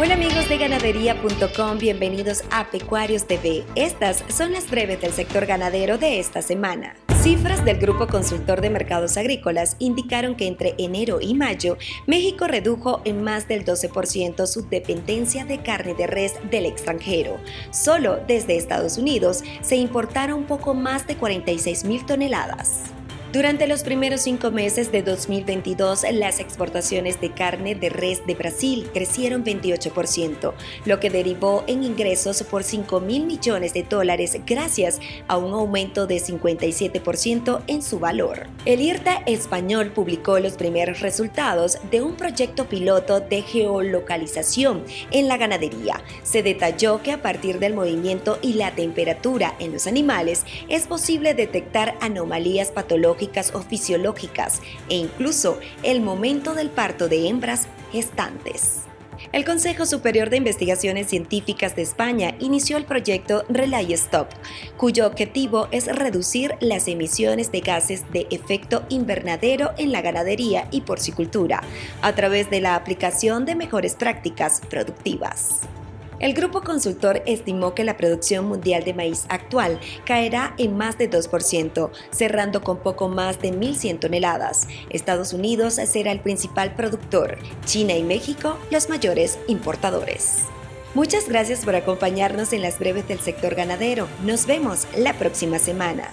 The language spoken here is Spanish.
Hola amigos de ganadería.com, bienvenidos a Pecuarios TV. Estas son las breves del sector ganadero de esta semana. Cifras del Grupo Consultor de Mercados Agrícolas indicaron que entre enero y mayo, México redujo en más del 12% su dependencia de carne de res del extranjero. Solo desde Estados Unidos se importaron poco más de 46 mil toneladas. Durante los primeros cinco meses de 2022, las exportaciones de carne de res de Brasil crecieron 28%, lo que derivó en ingresos por 5 mil millones de dólares gracias a un aumento de 57% en su valor. El IRTA español publicó los primeros resultados de un proyecto piloto de geolocalización en la ganadería. Se detalló que a partir del movimiento y la temperatura en los animales es posible detectar anomalías patológicas o fisiológicas e incluso el momento del parto de hembras gestantes. El Consejo Superior de Investigaciones Científicas de España inició el proyecto Relay Stop, cuyo objetivo es reducir las emisiones de gases de efecto invernadero en la ganadería y porcicultura a través de la aplicación de mejores prácticas productivas. El grupo consultor estimó que la producción mundial de maíz actual caerá en más de 2%, cerrando con poco más de 1.100 toneladas. Estados Unidos será el principal productor, China y México los mayores importadores. Muchas gracias por acompañarnos en las breves del sector ganadero. Nos vemos la próxima semana.